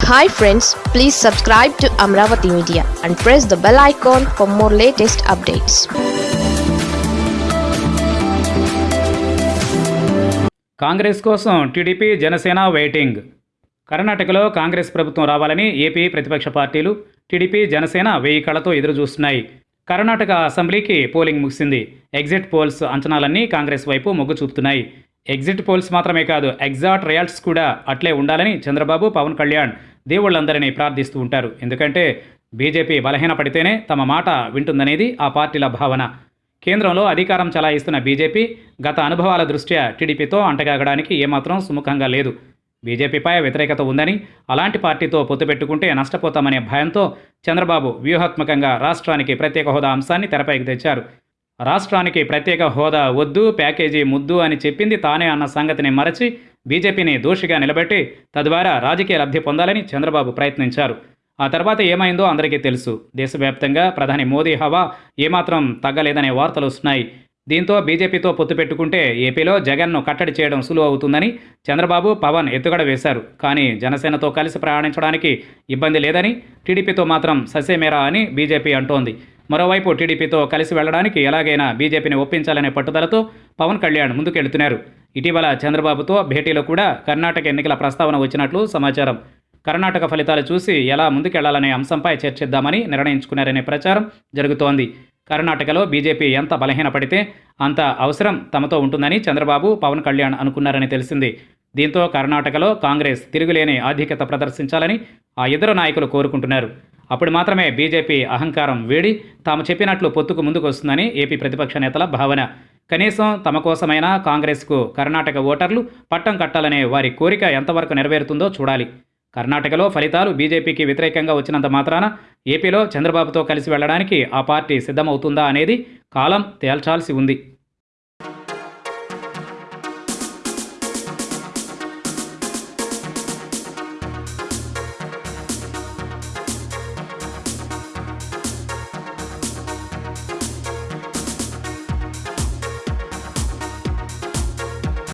Hi friends please subscribe to Amaravati media and press the bell icon for more latest updates Congress కోసం TDP Janasena waiting కర్ణాటకలో కాంగ్రెస్ ప్రభుత్వం రావాలని AP ప్రతిపక్ష పార్టీలు TDP Janasena వెయ్యి కళ్ళతో ఎదురు చూస్తున్నాయి కర్ణాటక అసెంబ్లీకి పోలింగ్ ముగిసింది. ఎగ్జిట్ పోల్స్ అంచనాలన్నీ కాంగ్రెస్ వైపు మొగ్గు చూపుతున్నాయి. ఎగ్జిట్ పోల్స్ మాత్రమే కాదు ఎగ్జాట్ రియాల్ట్స్ కూడా అట్లే ఉండాలని చంద్రబాబు పవన్ కళ్యాణ్ దేవుళ్ళందరినీ ప్రార్థిస్తూ ఉంటారు. ఎందుకంటే బీజేపీ బలహీనపడితేనే తమ మాట వింటుందనేది ఆ పార్టీల భావన. కేంద్రంలో అధికారం చలాయిస్తున్న బీజేపీ గత అనుభవాల దృష్ట్యా టీడీపీతో అంటగాగడానికి ఏమాత్రం సుముఖంగా లేదు. బీజేపీపై వ్యతిరేకత ఉందని అలాంటి పార్టీతో పొత్తు పెట్టుకుంటే నష్టపోతామనే భయంతో చంద్రబాబు వ్యూహాత్మకంగా రాష్ట్రానికి ప్రత్యేక హోదా అంశాన్ని తెరపైకి తెచ్చారు. రాష్ట్రానికి ప్రత్యేక హోదా వద్దు ప్యాకేజీ ముద్దు అని చెప్పింది తానే అన్న సంగతిని మరచి బీజేపీని దోషిగా నిలబెట్టి తద్వారా రాజకీయ లబ్ధి పొందాలని చంద్రబాబు ప్రయత్నించారు. ఆ తర్వాత ఏమైందో అందరికీ తెలుసు. దేశవ్యాప్తంగా ప్రధాని మోదీ హవా ఏమాత్రం తగ్గలేదనే వార్తలు వస్తున్నాయి. దీంతో బీజేపీతో పొత్తు పెట్టుకుంటే ఏపీలో జగన్ను కట్టడి చేయడం సులువు అవుతుందని చంద్రబాబు పవన్ ఎత్తుగడ వేశారు. కానీ జనసేనతో కలిసి ప్రయాణించడానికి ఇబ్బంది లేదని టీడీపీతో మాత్రం ససేమేరా అని బీజేపీ అంటోంది. మరోవైపు టీడీపీతో కలిసి వెళ్ళడానికి ఎలాగైనా బీజేపీని ఒప్పించాలనే పట్టుదలతో పవన్ కళ్యాణ్ ముందుకెళ్తున్నారు. ఇటీవల చంద్రబాబుతో భేటీలో కూడా కర్ణాటక ఎన్నికల ప్రస్తావన వచ్చినట్లు సమాచారం. కర్ణాటక ఫలితాలు చూసి ఎలా ముందుకెళ్ళాలనే అంశంపై చర్చిద్దామని నిర్ణయించుకున్నారనే ప్రచారం జరుగుతోంది. కర్ణాటకలో బీజేపీ ఎంత బలహీనపడితే అంత అవసరం తమతో ఉంటుందని చంద్రబాబు పవన్ కళ్యాణ్ అనుకున్నారని తెలిసింది. దీంతో కర్ణాటకలో కాంగ్రెస్ తిరుగులేని ఆధిక్యత ప్రదర్శించాలని ఆ ఇద్దరు నాయకులు కోరుకుంటున్నారు. అప్పుడు మాత్రమే బీజేపీ అహంకారం వేడి. తాము చెప్పినట్లు పొత్తుకు ముందుకు వస్తుందని ఏపీ ప్రతిపక్ష నేతల భావన. కనీసం తమ కోసమైనా కాంగ్రెస్కు కర్ణాటక ఓటర్లు పట్టం కట్టాలనే వారి కోరిక ఎంతవరకు నెరవేరుతుందో చూడాలి. కర్ణాటకలో ఫలితాలు బీజేపీకి వ్యతిరేకంగా వచ్చినంత మాత్రాన ఏపీలో చంద్రబాబుతో కలిసి వెళ్ళడానికి ఆ పార్టీ సిద్ధమవుతుందా అనేది కాలం తేల్చాల్సి ఉంది.